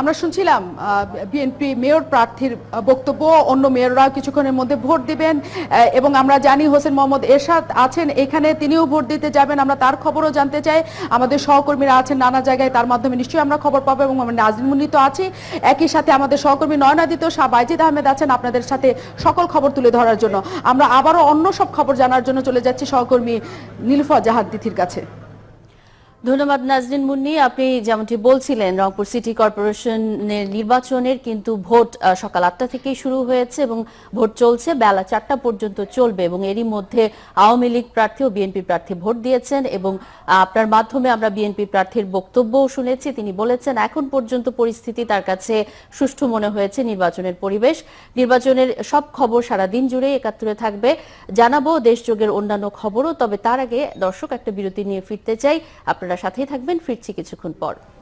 আমরা শুনছিলাম BNP mayor প্রার্থীর বক্তব্য, অন্য মেয়ররা কিছুক্ষণের মধ্যে ভোট দিবেন এবং আমরা জানি হোসেন মোহাম্মদ এরশাদ আছেন এখানে, তিনিও ভোট দিতে যাবেন, আমরা তার খবরও জানতে চাই। আমাদের সহকর্মীরা আছেন নানা জায়গায়, তার মাধ্যমে নিশ্চয়ই আমরা খবর পাবো, এবং আমরা নাজরিন মুন্নি তো আছি। একই সাথে আমাদের সহকর্মী নয়নাদিত শাহ, বাইজিদ আহমেদ আছেন আপনাদের সাথে সকল খবর তুলে ধরার জন্য। আমরা আবারও অন্য সব খবর জানার জন্য চলে যাচ্ছি সহকর্মী নীলফা জাহাদ তিথির কাছে। ধন্যবাদ, নাজরিন মুন্নি। আপনি যেমনটি বলছিলেন, রংপুর সিটি কর্পোরেশনের নির্বাচনের কিন্তু ভোট সকাল আটটা থেকেই শুরু হয়েছে এবং ভোট চলছে। বেলা চারটা পর্যন্ত চলবে এবং এরই মধ্যে আওয়ামী লীগ প্রার্থী ও বিএনপি প্রার্থী ভোট দিয়েছেন এবং আপনার মাধ্যমে আমরা বিএনপি প্রার্থীর বক্তব্যও শুনেছি। তিনি বলেছেন, এখন পর্যন্ত পরিস্থিতি তার কাছে সুষ্ঠু মনে হয়েছে নির্বাচনের পরিবেশ। নির্বাচনের সব খবর সারা দিন জুড়ে একাত্তরে থাকবে। জানাব দেশযোগের অন্যান্য খবরও, তবে তার আগে দর্শক একটা বিরতি নিয়ে ফিরতে চাই। আপনারা সাথেই থাকবেন ফিরছি কিছুক্ষণ পর।